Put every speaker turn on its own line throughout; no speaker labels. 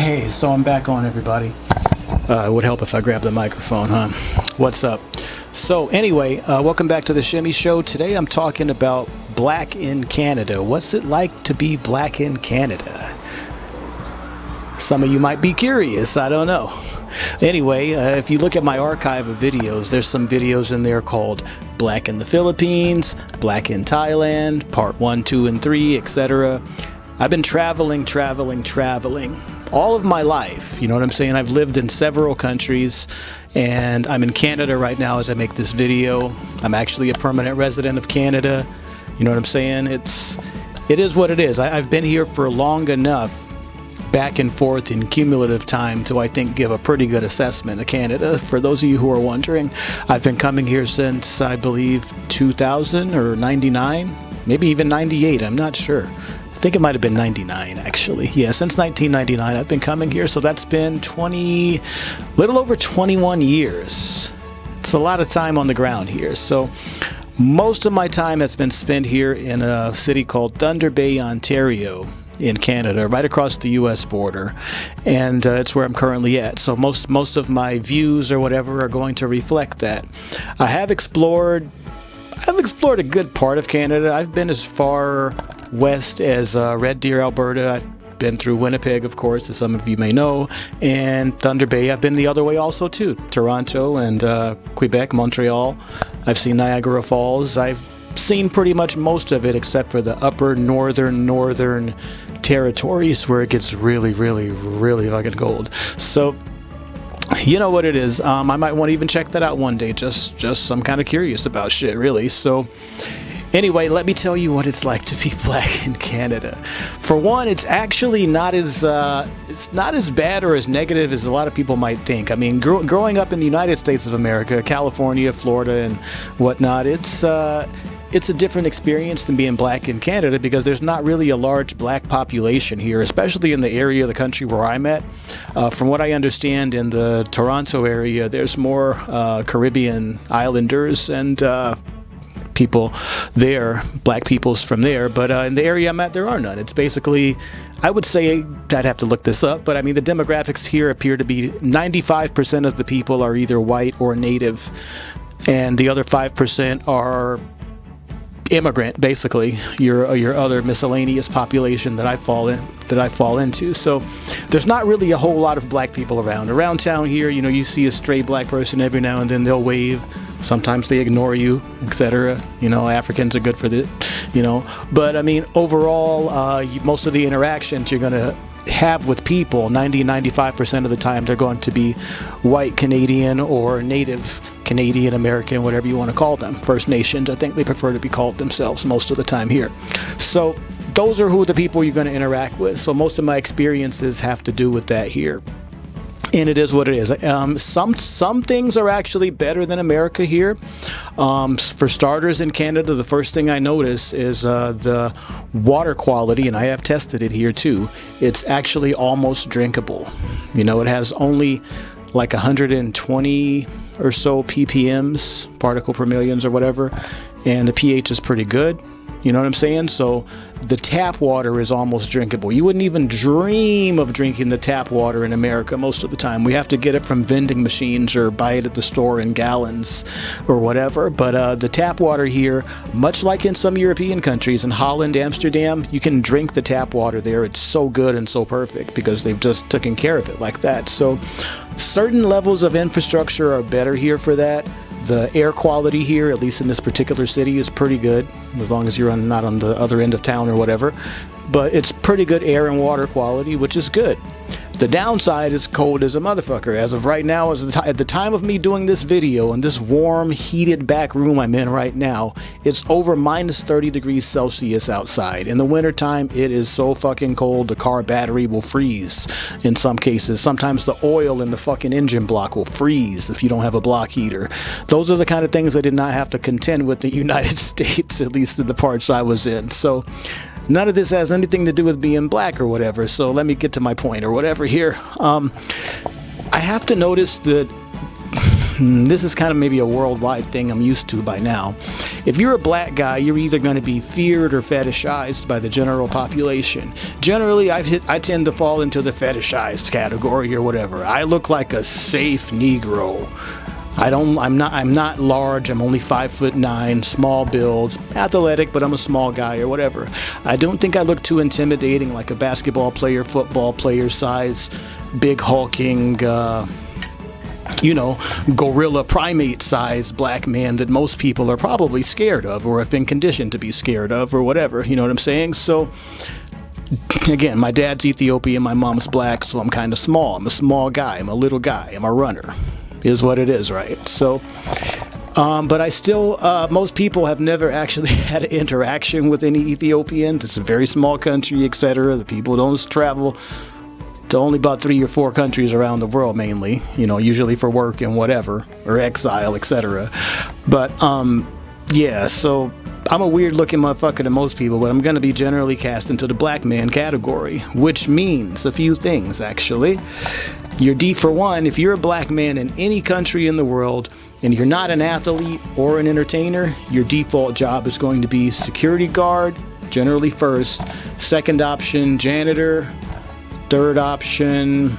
Hey, so I'm back on, everybody. Uh, it would help if I grabbed the microphone, huh? What's up? So, anyway, uh, welcome back to the Shimmy Show. Today I'm talking about black in Canada. What's it like to be black in Canada? Some of you might be curious, I don't know. Anyway, uh, if you look at my archive of videos, there's some videos in there called Black in the Philippines, Black in Thailand, Part 1, 2, and 3, etc. I've been traveling, traveling, traveling all of my life. You know what I'm saying? I've lived in several countries and I'm in Canada right now as I make this video. I'm actually a permanent resident of Canada. You know what I'm saying? It's it is what it is. I, I've been here for long enough back and forth in cumulative time to I think give a pretty good assessment of Canada. For those of you who are wondering, I've been coming here since I believe 2000 or 99, maybe even 98, I'm not sure. I think it might have been 99 actually. Yeah, since 1999 I've been coming here, so that's been 20, little over 21 years. It's a lot of time on the ground here. So most of my time has been spent here in a city called Thunder Bay, Ontario in Canada, right across the U.S. border, and uh, it's where I'm currently at. So most most of my views or whatever are going to reflect that. I have explored. I've explored a good part of Canada. I've been as far west as uh, Red Deer, Alberta. I've been through Winnipeg, of course, as some of you may know, and Thunder Bay. I've been the other way also too, Toronto and uh, Quebec, Montreal. I've seen Niagara Falls. I've seen pretty much most of it except for the upper northern northern territories where it gets really really really fucking cold so you know what it is um, i might want to even check that out one day just just i'm kind of curious about shit really so Anyway, let me tell you what it's like to be black in Canada. For one, it's actually not as uh, it's not as bad or as negative as a lot of people might think. I mean, gr growing up in the United States of America, California, Florida, and whatnot, it's uh, it's a different experience than being black in Canada because there's not really a large black population here, especially in the area of the country where I'm at. Uh, from what I understand, in the Toronto area, there's more uh, Caribbean islanders and uh, people there, black peoples from there, but uh, in the area I'm at, there are none. It's basically, I would say, I'd have to look this up, but I mean, the demographics here appear to be 95% of the people are either white or native, and the other 5% are immigrant basically your your other miscellaneous population that I fall in that I fall into so there's not really a whole lot of black people around around town here you know you see a stray black person every now and then they'll wave sometimes they ignore you etc you know africans are good for the you know. But i mean overall uh, most of the interactions you're going to have with people 90 95% of the time they're going to be white canadian or native canadian american whatever you want to call them first nations i think they prefer to be called themselves most of the time here. So those are who the people you're going to interact with. So most of my experiences have to do with that here and it is what it is. Um, some some things are actually better than America here. Um, for starters, in Canada, the first thing I notice is uh, the water quality, and I have tested it here too. It's actually almost drinkable. You know, it has only like 120 or so ppms, particle per millions or whatever, and the pH is pretty good. You know what I'm saying? So the tap water is almost drinkable. You wouldn't even dream of drinking the tap water in America most of the time. We have to get it from vending machines or buy it at the store in gallons or whatever. But uh, the tap water here, much like in some European countries, in Holland, Amsterdam, you can drink the tap water there. It's so good and so perfect because they've just taken care of it like that. So certain levels of infrastructure are better here for that. The air quality here, at least in this particular city, is pretty good, as long as you're on, not on the other end of town or whatever. But it's pretty good air and water quality, which is good. The downside is cold as a motherfucker. As of right now, as at the time of me doing this video in this warm, heated back room I'm in right now, it's over minus 30 degrees Celsius outside. In the wintertime, it is so fucking cold, the car battery will freeze in some cases. Sometimes the oil in the fucking engine block will freeze if you don't have a block heater. Those are the kind of things I did not have to contend with the United States, at least in the parts I was in. So none of this has anything to do with being black or whatever. So let me get to my point or whatever here. Um, I have to notice that hmm, this is kind of maybe a worldwide thing I'm used to by now. If you're a black guy, you're either going to be feared or fetishized by the general population. Generally, I, hit, I tend to fall into the fetishized category or whatever. I look like a safe Negro. I don't. I'm not. I'm not large. I'm only five foot nine, small build, athletic, but I'm a small guy or whatever. I don't think I look too intimidating like a basketball player, football player size, big hulking. Uh, you know, gorilla primate size black man that most people are probably scared of or have been conditioned to be scared of or whatever. You know what I'm saying? So, again, my dad's Ethiopian, my mom's black, so I'm kind of small. I'm a small guy. I'm a little guy. I'm a runner is what it is, right? So, um, but I still, uh, most people have never actually had an interaction with any Ethiopians. It's a very small country, etc. The people don't travel to only about three or four countries around the world, mainly, you know, usually for work and whatever, or exile, etc. But, um, yeah, so I'm a weird looking motherfucker to most people, but I'm to be generally cast into the black man category, which means a few things, actually. You're D for one, if you're a black man in any country in the world and you're not an athlete or an entertainer, your default job is going to be security guard, generally first, second option, janitor, third option,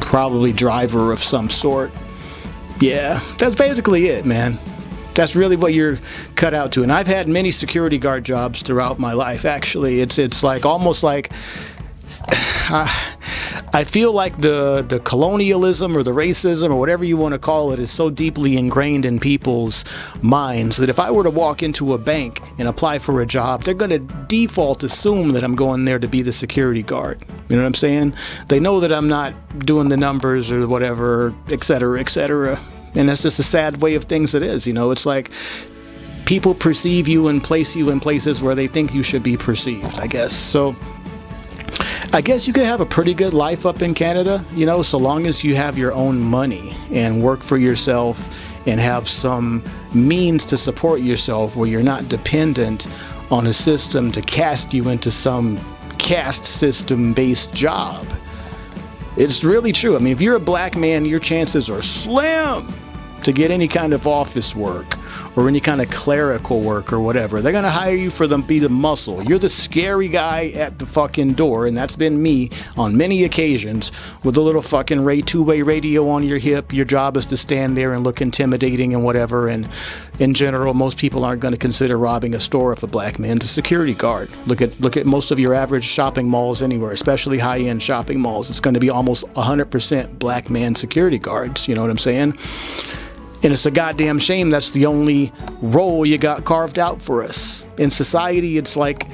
probably driver of some sort. Yeah, that's basically it, man. That's really what you're cut out to. And I've had many security guard jobs throughout my life. Actually, it's it's like almost like uh, I feel like the the colonialism or the racism or whatever you want to call it is so deeply ingrained in people's minds that if I were to walk into a bank and apply for a job, they're going to default assume that I'm going there to be the security guard. You know what I'm saying? They know that I'm not doing the numbers or whatever, et cetera, et cetera. And that's just a sad way of things it is. You know, it's like people perceive you and place you in places where they think you should be perceived, I guess. So I guess you could have a pretty good life up in Canada, you know, so long as you have your own money and work for yourself and have some means to support yourself where you're not dependent on a system to cast you into some caste system based job. It's really true. I mean, if you're a black man, your chances are slim to get any kind of office work or any kind of clerical work or whatever. They're going to hire you for them be the muscle. You're the scary guy at the fucking door, and that's been me on many occasions with a little fucking Ray two-way radio on your hip. Your job is to stand there and look intimidating and whatever. And in general, most people aren't going to consider robbing a store if a black man's a security guard. Look at look at most of your average shopping malls anywhere, especially high-end shopping malls. It's going to be almost 100% black man security guards. You know what I'm saying? And it's a goddamn shame that's the only role you got carved out for us. In society, it's like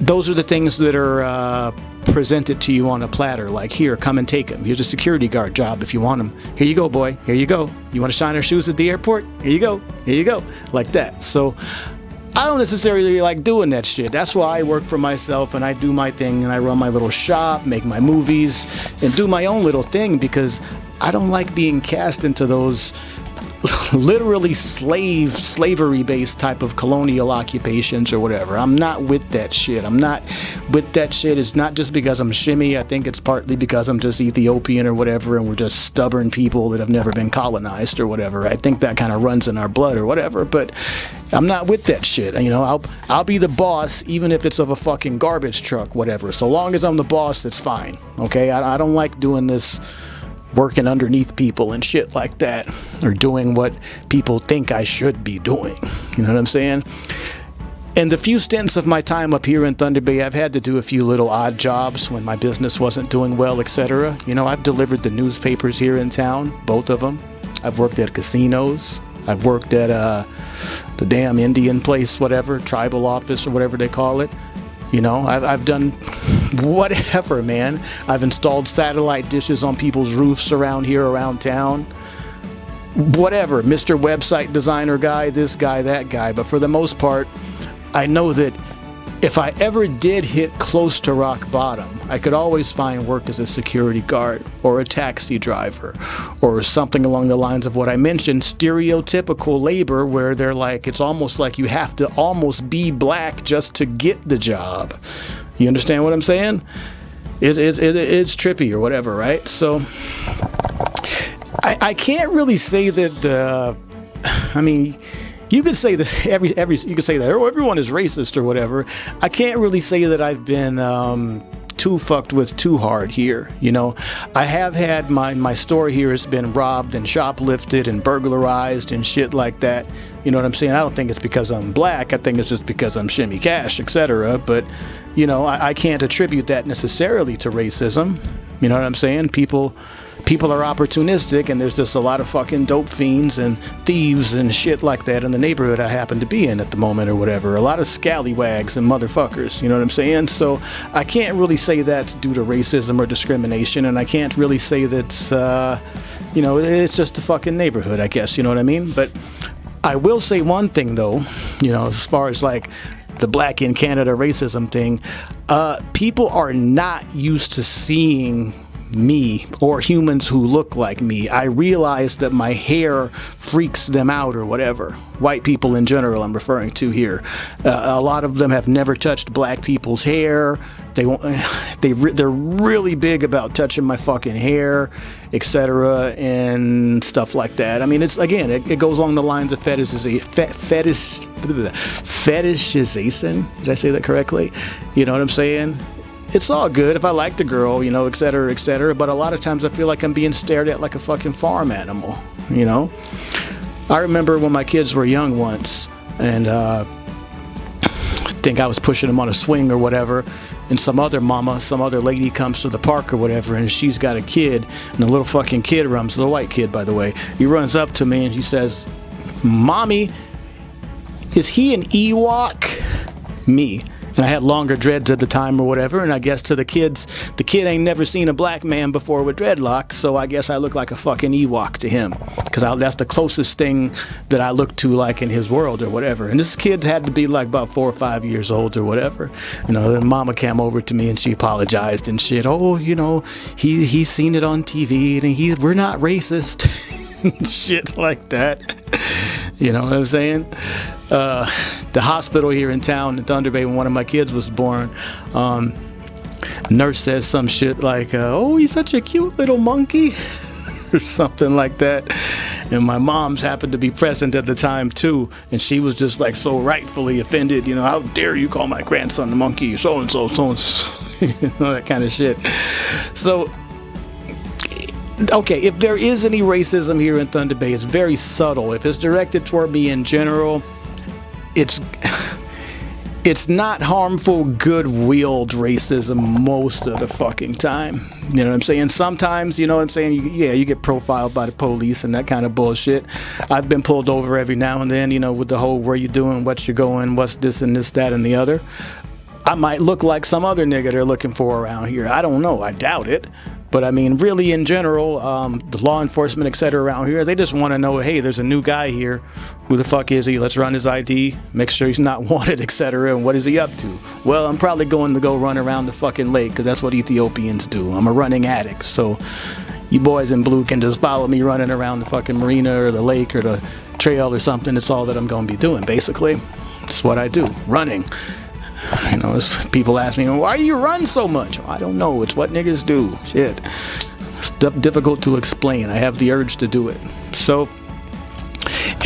those are the things that are uh, presented to you on a platter. Like, here, come and take them. Here's a security guard job if you want them. Here you go, boy. Here you go. You want to shine our shoes at the airport? Here you go. Here you go. Like that. So, I don't necessarily like doing that shit. That's why I work for myself and I do my thing and I run my little shop, make my movies, and do my own little thing because I don't like being cast into those literally slave slavery based type of colonial occupations or whatever. I'm not with that shit. I'm not with that shit. It's not just because i'm shimmy. I think it's partly because i'm just ethiopian or whatever and we're just stubborn people that have never been colonized or whatever. I think that kind of runs in our blood or whatever but i'm not with that shit. You know i'll i'll be the boss even if it's of a fucking garbage truck whatever. So long as i'm the boss that's fine okay? I, I don't like doing this working underneath people and shit like that or doing what people think I should be doing. You know what I'm saying? In the few stints of my time up here in Thunder Bay, I've had to do a few little odd jobs when my business wasn't doing well, etc. You know, I've delivered the newspapers here in town, both of them. I've worked at casinos. I've worked at uh, the damn Indian place, whatever, tribal office or whatever they call it. You know, I've, I've done whatever, man. I've installed satellite dishes on people's roofs around here, around town. Whatever, Mr. Website Designer guy, this guy, that guy. But for the most part, I know that if I ever did hit close to rock bottom, I could always find work as a security guard or a taxi driver or something along the lines of what I mentioned stereotypical labor, where they're like, it's almost like you have to almost be black just to get the job. You understand what I'm saying? It, it, it, it's trippy or whatever, right? So I, I can't really say that. Uh, I mean, you could say this every every you could say that oh everyone is racist or whatever. I can't really say that I've been um, too fucked with too hard here. You know, I have had my my store here has been robbed and shoplifted and burglarized and shit like that. You know what I'm saying? I don't think it's because I'm black. I think it's just because I'm shimmy cash, etc. But you know, I, I can't attribute that necessarily to racism. You know what I'm saying? People people are opportunistic and there's just a lot of fucking dope fiends and thieves and shit like that in the neighborhood I happen to be in at the moment or whatever. A lot of scallywags and motherfuckers, you know what I'm saying? So I can't really say that's due to racism or discrimination and I can't really say that's, uh, you know, it's just a fucking neighborhood, I guess, you know what I mean? But I will say one thing though, you know, as far as like the black in Canada racism thing, uh, people are not used to seeing me or humans who look like me. I realize that my hair freaks them out or whatever. White people in general, I'm referring to here. Uh, a lot of them have never touched black people's hair. They they they're really big about touching my fucking hair, etc. and stuff like that. I mean, it's again, it, it goes along the lines of fetishization. Fetish, fetishization. Did I say that correctly? You know what I'm saying? It's all good if I like the girl, you know, et cetera, et cetera. But a lot of times I feel like I'm being stared at like a fucking farm animal, you know? I remember when my kids were young once, and uh, I think I was pushing them on a swing or whatever, and some other mama, some other lady comes to the park or whatever, and she's got a kid, and the little fucking kid runs, the white kid, by the way, he runs up to me and he says, Mommy, is he an Ewok? Me and I had longer dreads at the time or whatever. And I guess to the kids, the kid ain't never seen a black man before with dreadlocks, so I guess I look like a fucking Ewok to him because that's the closest thing that I look to like in his world or whatever. And this kid had to be like about four or five years old or whatever. You know, then Mama came over to me and she apologized and shit. Oh, you know, he he's seen it on TV and he we're not racist. shit like that. You know what I'm saying? Uh, the hospital here in town in Thunder Bay when one of my kids was born, um, nurse says some shit like, uh, "Oh, he's such a cute little monkey," or something like that. And my mom's happened to be present at the time too, and she was just like so rightfully offended. You know, how dare you call my grandson a monkey? So and so, so and so, you know that kind of shit. So okay, if there is any racism here in Thunder Bay, it's very subtle. If it's directed toward me in general, it's it's not harmful, good-willed racism most of the fucking time. You know what I'm saying? Sometimes, you know what I'm saying? You, yeah, you get profiled by the police and that kind of bullshit. I've been pulled over every now and then, you know, with the whole where you doing, what you're going, what's this and this, that, and the other. I might look like some other nigga they're looking for around here. I don't know. I doubt it. But I mean, really, in general, um, the law enforcement, etc., around here, they just want to know, hey, there's a new guy here. Who the fuck is he? Let's run his ID, make sure he's not wanted, etc. And what is he up to? Well, I'm probably going to go run around the fucking lake because that's what Ethiopians do. I'm a running addict, so you boys in blue can just follow me running around the fucking marina or the lake or the trail or something. It's all that I'm going to be doing, basically. It's what I do, running. You know, people ask me, why do you run so much? I don't know. It's what niggas do. Shit. It's difficult to explain. I have the urge to do it. So,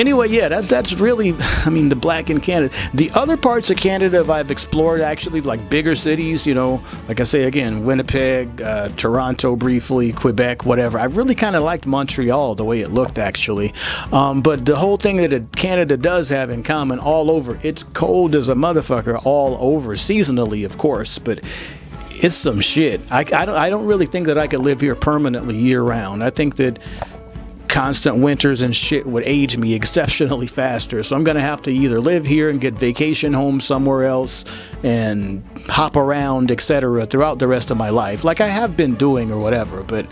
anyway, yeah, that's that's really, I mean, the black in Canada. The other parts of Canada I've explored actually, like bigger cities, you know, like I say again, Winnipeg, uh, Toronto briefly, Quebec, whatever. I really kind of liked Montreal the way it looked actually. Um, but the whole thing that Canada does have in common all over, it's cold as a motherfucker all over, seasonally, of course, but it's some shit. I, I, don't, I don't really think that I could live here permanently year round. I think that constant winters and shit would age me exceptionally faster. So I'm going to have to either live here and get vacation home somewhere else and hop around, etc., throughout the rest of my life, like I have been doing or whatever. But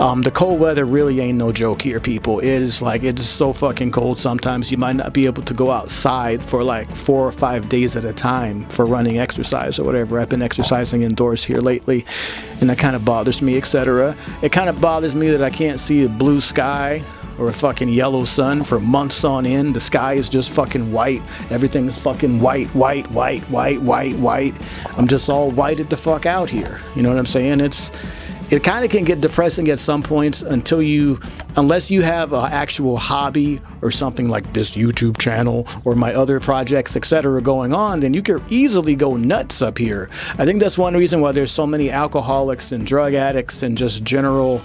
um, the cold weather really ain't no joke here, people. It is like it's so fucking cold. Sometimes you might not be able to go outside for like four or five days at a time for running exercise or whatever. I've been exercising indoors here lately, and that kind of bothers me, etc. It kind of bothers me that I can't see a blue sky or a fucking yellow sun for months on end. The sky is just fucking white. Everything is fucking white, white, white, white, white, white. I'm just all whited the fuck out here. You know what I'm saying? It's it kind of can get depressing at some points until you unless you have an actual hobby or something like this youtube channel or my other projects etc going on then you can easily go nuts up here i think that's one reason why there's so many alcoholics and drug addicts and just general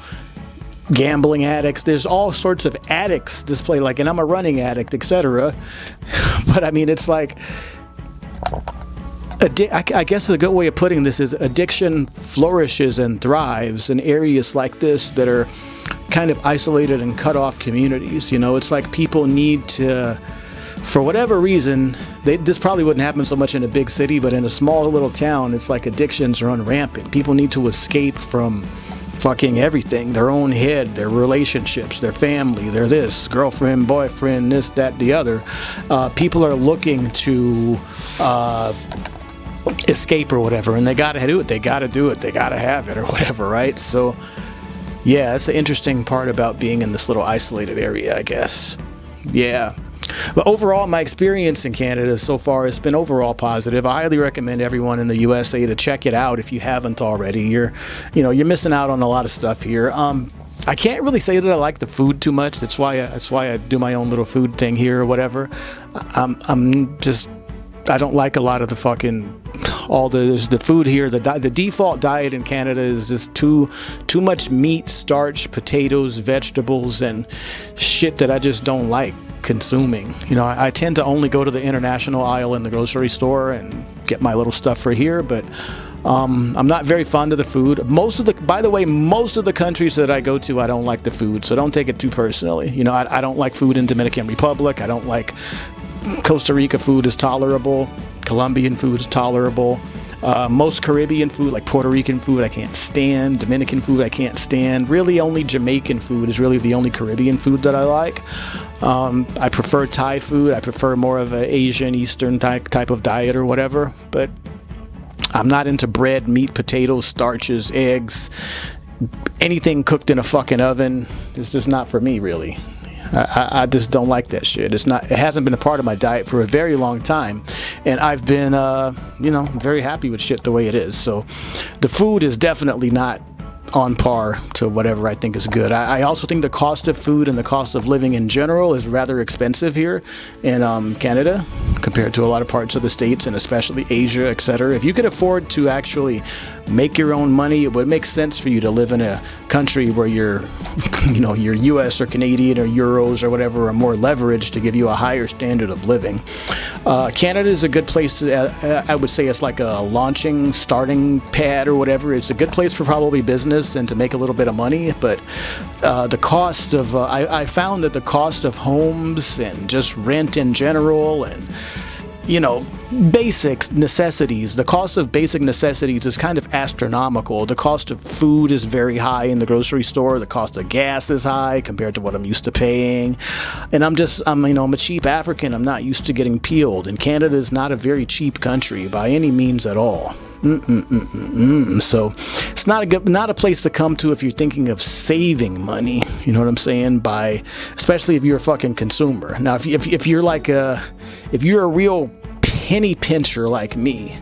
gambling addicts there's all sorts of addicts display like and i'm a running addict etc but i mean it's like I guess a good way of putting this is addiction flourishes and thrives in areas like this that are kind of isolated and cut off communities. You know, it's like people need to, for whatever reason, they, this probably wouldn't happen so much in a big city, but in a small little town, it's like addictions run rampant. People need to escape from fucking everything their own head, their relationships, their family, their this, girlfriend, boyfriend, this, that, the other. Uh, people are looking to. Uh, escape or whatever and they got to do it they got to do it they got to have it or whatever right so yeah that's the interesting part about being in this little isolated area i guess yeah but overall my experience in canada so far has been overall positive i highly recommend everyone in the usa to check it out if you haven't already you're you know you're missing out on a lot of stuff here um I can't really say that I like the food too much. That's why I, that's why I do my own little food thing here or whatever. I'm I'm just I don't like a lot of the fucking all the the food here. The the default diet in Canada is just too too much meat, starch, potatoes, vegetables, and shit that I just don't like consuming. You know, I, I tend to only go to the international aisle in the grocery store and get my little stuff for here, but. Um, I'm not very fond of the food. Most of the, by the way, most of the countries that I go to, I don't like the food, so don't take it too personally. You know, I, I don't like food in Dominican Republic. I don't like Costa Rica food is tolerable. Colombian food is tolerable. Uh, most Caribbean food, like Puerto Rican food, I can't stand. Dominican food, I can't stand. Really, only Jamaican food is really the only Caribbean food that I like. Um, I prefer Thai food. I prefer more of an Asian, Eastern type type of diet or whatever. But I'm not into bread, meat, potatoes, starches, eggs, anything cooked in a fucking oven. It's just not for me, really. I, I, just don't like that shit. It's not. It hasn't been a part of my diet for a very long time, and I've been, uh, you know, very happy with shit the way it is. So, the food is definitely not on par to whatever I think is good. I, I, also think the cost of food and the cost of living in general is rather expensive here in um, Canada compared to a lot of parts of the states and especially Asia, etc. If you could afford to actually make your own money, it would make sense for you to live in a country where your, you know, your U.S. or Canadian or euros or whatever are more leveraged to give you a higher standard of living. Uh, Canada is a good place to. Uh, I would say it's like a launching, starting pad or whatever. It's a good place for probably business and to make a little bit of money. But uh, the cost of, uh, I, I found that the cost of homes and just rent in general and you know, basic necessities. The cost of basic necessities is kind of astronomical. The cost of food is very high in the grocery store. The cost of gas is high compared to what I'm used to paying. And I'm just, I'm, you know, I'm a cheap African. I'm not used to getting peeled. And Canada is not a very cheap country by any means at all. Mm-mm-mm-mm. So it's not a good, not a place to come to if you're thinking of saving money. You know what I'm saying? By especially if you're a fucking consumer. Now, if, if, if you're like a, if you're a real penny pincher like me,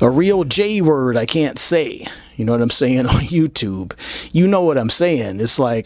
a real J word I can't say. You know what I'm saying on YouTube. You know what I'm saying. It's like